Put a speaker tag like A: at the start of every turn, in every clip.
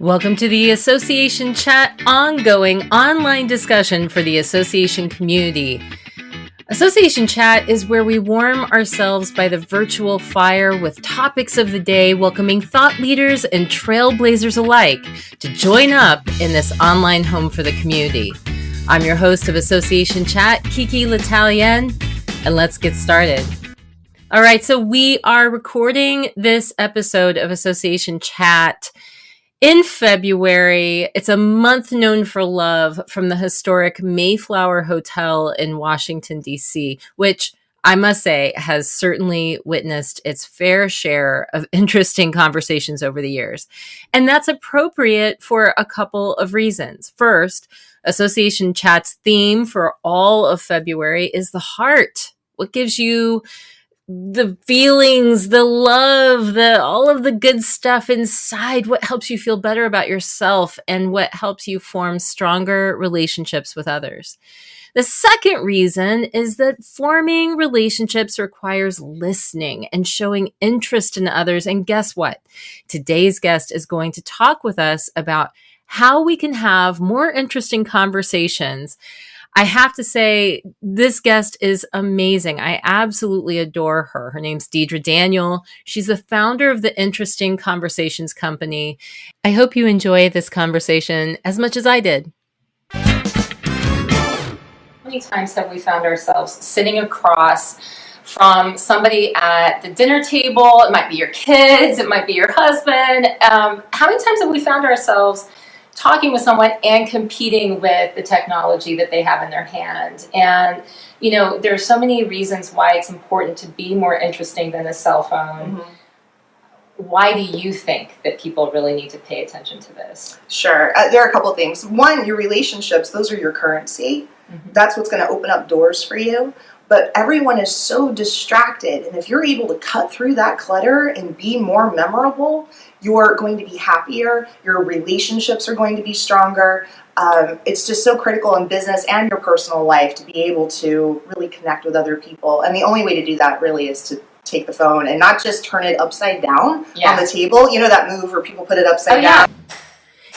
A: Welcome to the Association Chat ongoing online discussion for the association community. Association Chat is where we warm ourselves by the virtual fire with topics of the day, welcoming thought leaders and trailblazers alike to join up in this online home for the community. I'm your host of Association Chat, Kiki L'Italien, and let's get started. All right, so we are recording this episode of Association Chat in February. It's a month known for love from the historic Mayflower Hotel in Washington, D.C., which I must say has certainly witnessed its fair share of interesting conversations over the years. And that's appropriate for a couple of reasons. First, Association Chat's theme for all of February is the heart. What gives you the feelings, the love, the all of the good stuff inside what helps you feel better about yourself and what helps you form stronger relationships with others. The second reason is that forming relationships requires listening and showing interest in others. And guess what? Today's guest is going to talk with us about how we can have more interesting conversations I have to say, this guest is amazing. I absolutely adore her. Her name's Deidre Daniel. She's the founder of the Interesting Conversations Company. I hope you enjoy this conversation as much as I did. How many times have we found ourselves sitting across from somebody at the dinner table? It might be your kids, it might be your husband. Um, how many times have we found ourselves? Talking with someone and competing with the technology that they have in their hand. And, you know, there's so many reasons why it's important to be more interesting than a cell phone. Mm -hmm. Why do you think that people really need to pay attention to this?
B: Sure. Uh, there are a couple things. One, your relationships, those are your currency. Mm -hmm. That's what's going to open up doors for you but everyone is so distracted and if you're able to cut through that clutter and be more memorable you're going to be happier, your relationships are going to be stronger. Um, it's just so critical in business and your personal life to be able to really connect with other people. And the only way to do that really is to take the phone and not just turn it upside down yeah. on the table. You know that move where people put it upside oh, down? Yeah.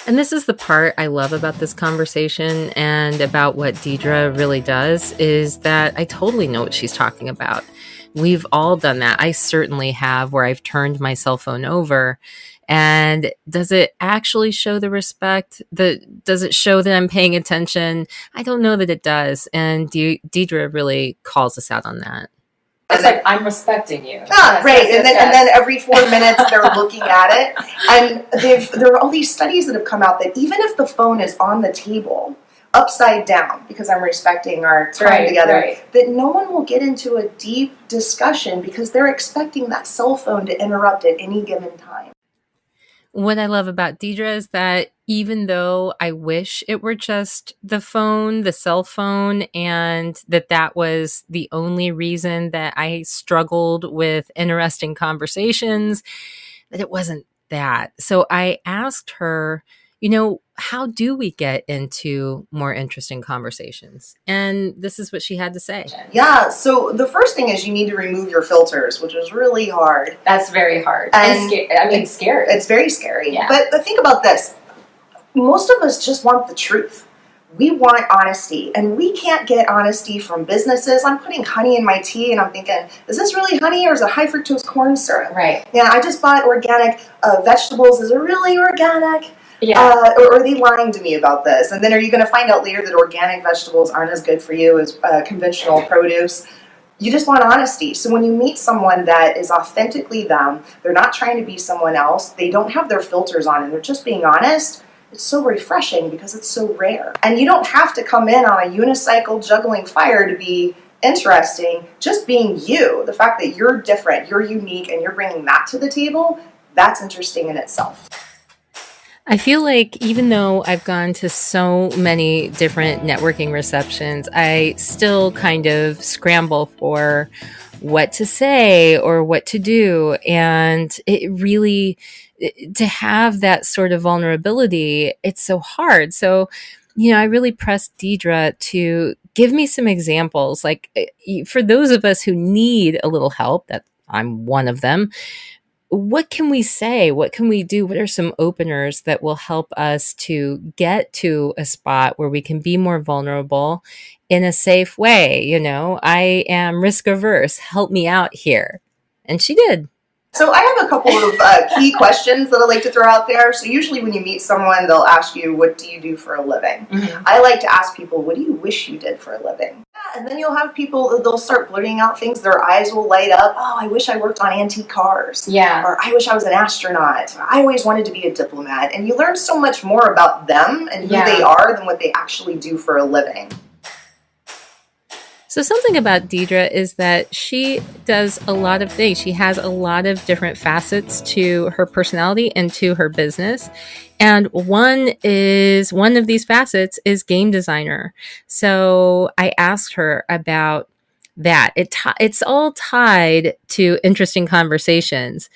A: And this is the part I love about this conversation and about what Deidre really does is that I totally know what she's talking about. We've all done that. I certainly have, where I've turned my cell phone over. And does it actually show the respect? The does it show that I'm paying attention? I don't know that it does. And De- Deidre really calls us out on that.
C: It's like I'm respecting you.
B: Ah, right. And then and then every four minutes they're looking at it. And they've there are all these studies that have come out that even if the phone is on the table, upside down because I'm respecting our time right, together, right. that no one will get into a deep discussion because they're expecting that cell phone to interrupt at any given time.
A: What I love about Deidre is that even though I wish it were just the phone, the cell phone, and that that was the only reason that I struggled with interesting conversations, that it wasn't that. So I asked her, you know, how do we get into more interesting conversations? And this is what she had to say.
B: Yeah, so the first thing is you need to remove your filters, which is really hard.
C: That's very hard. And, and I mean, it's scary.
B: It's very scary. Yeah. But, but think about this. Most of us just want the truth. We want honesty, and we can't get honesty from businesses. I'm putting honey in my tea, and I'm thinking, is this really honey or is it high fructose corn syrup?
C: Right.
B: Yeah, I just bought organic uh, vegetables. Is it really organic? Yeah. Uh, or are they lying to me about this? And then are you going to find out later that organic vegetables aren't as good for you as uh, conventional produce? You just want honesty. So when you meet someone that is authentically them, they're not trying to be someone else, they don't have their filters on, and they're just being honest, it's so refreshing because it's so rare. And you don't have to come in on a unicycle juggling fire to be interesting. Just being you, the fact that you're different, you're unique, and you're bringing that to the table, that's interesting in itself.
A: I feel like even though I've gone to so many different networking receptions, I still kind of scramble for what to say or what to do. And it really, to have that sort of vulnerability, it's so hard. So, you know, I really pressed Deidre to give me some examples. Like eh, for those of us who need a little help, that I'm one of them, what can we say? What can we do? What are some openers that will help us to get to a spot where we can be more vulnerable in a safe way? You know, I am risk averse. Help me out here. And she did.
B: So I have a couple of uh, key questions that I like to throw out there. So usually when you meet someone, they'll ask you, what do you do for a living? Mm-hmm. I like to ask people, what do you wish you did for a living? And then you'll have people, they'll start blurting out things, their eyes will light up. Oh, I wish I worked on antique cars.
C: Yeah.
B: Or I wish I was an astronaut. I always wanted to be a diplomat. And you learn so much more about them and who yeah. they are than what they actually do for a living.
A: So, something about Deidre is that she does a lot of things. She has a lot of different facets to her personality and to her business. And one is one of these facets is game designer. So, I asked her about that. It t- it's all tied to interesting conversations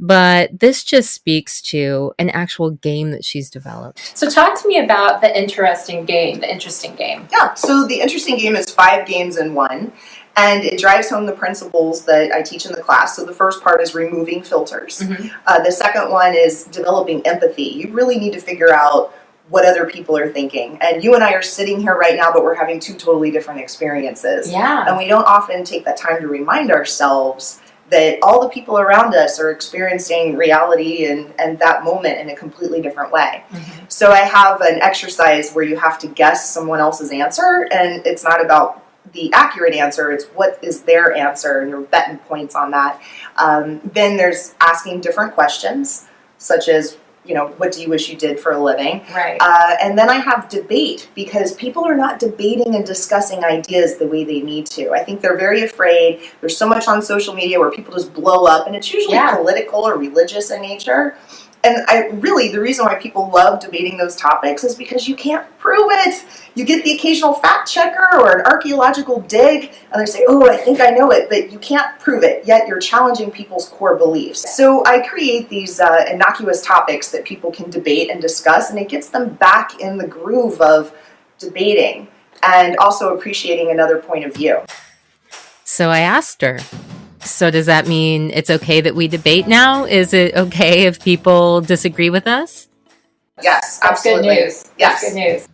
A: but this just speaks to an actual game that she's developed.
C: So talk to me about the interesting game, the interesting game.
B: Yeah, so the interesting game is five games in one. And it drives home the principles that I teach in the class. So the first part is removing filters. Mm-hmm. Uh, the second one is developing empathy. You really need to figure out what other people are thinking. And you and I are sitting here right now, but we're having two totally different experiences.
C: Yeah.
B: And we don't often take that time to remind ourselves that all the people around us are experiencing reality and, and that moment in a completely different way. Mm-hmm. So I have an exercise where you have to guess someone else's answer, and it's not about the accurate answer, it's what is their answer, and you're betting points on that. Um, then there's asking different questions, such as you know, what do you wish you did for a living?
C: Right.
B: Uh, and then I have debate because people are not debating and discussing ideas the way they need to. I think they're very afraid. There's so much on social media where people just blow up, and it's usually yeah. political or religious in nature and I really the reason why people love debating those topics is because you can't prove it. You get the occasional fact checker or an archaeological dig, and they say, "Oh, I think I know it," but you can't prove it. Yet you're challenging people's core beliefs. So I create these uh, innocuous topics that people can debate and discuss, and it gets them back in the groove of debating and also appreciating another point of view.
A: So I asked her, so does that mean it's okay that we debate now? Is it okay if people disagree with us?
B: Yes,
C: That's
B: absolutely.
C: good news.
B: Yes.
C: That's good news.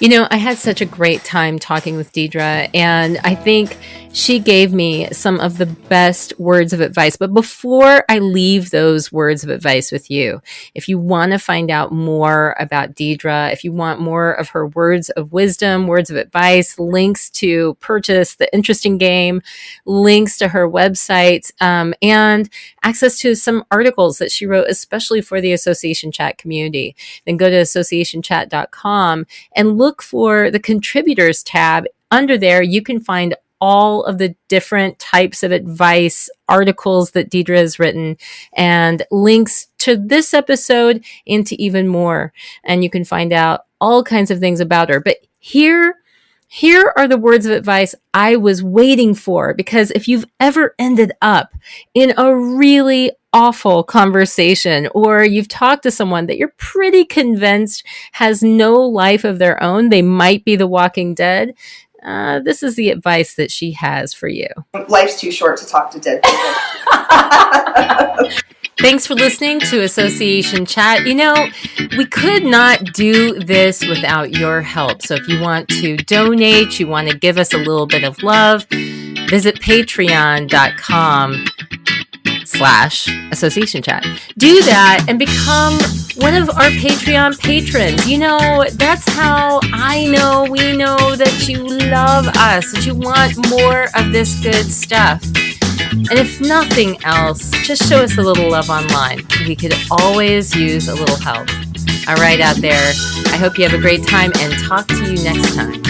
A: You know, I had such a great time talking with Deidre, and I think she gave me some of the best words of advice. But before I leave those words of advice with you, if you want to find out more about Deidre, if you want more of her words of wisdom, words of advice, links to purchase the interesting game, links to her website, um, and access to some articles that she wrote, especially for the Association Chat community, then go to associationchat.com and look for the contributors tab under there, you can find all of the different types of advice articles that Deidre has written and links to this episode and to even more. And you can find out all kinds of things about her. But here, here are the words of advice I was waiting for because if you've ever ended up in a really awful conversation or you've talked to someone that you're pretty convinced has no life of their own, they might be the walking dead, uh, this is the advice that she has for you.
B: Life's too short to talk to dead people.
A: Thanks for listening to Association Chat. You know, we could not do this without your help. So if you want to donate, you want to give us a little bit of love, visit patreon.com slash association chat. Do that and become one of our Patreon patrons. You know, that's how I know we know that you love us, that you want more of this good stuff. And if nothing else, just show us a little love online. We could always use a little help. All right, out there, I hope you have a great time and talk to you next time.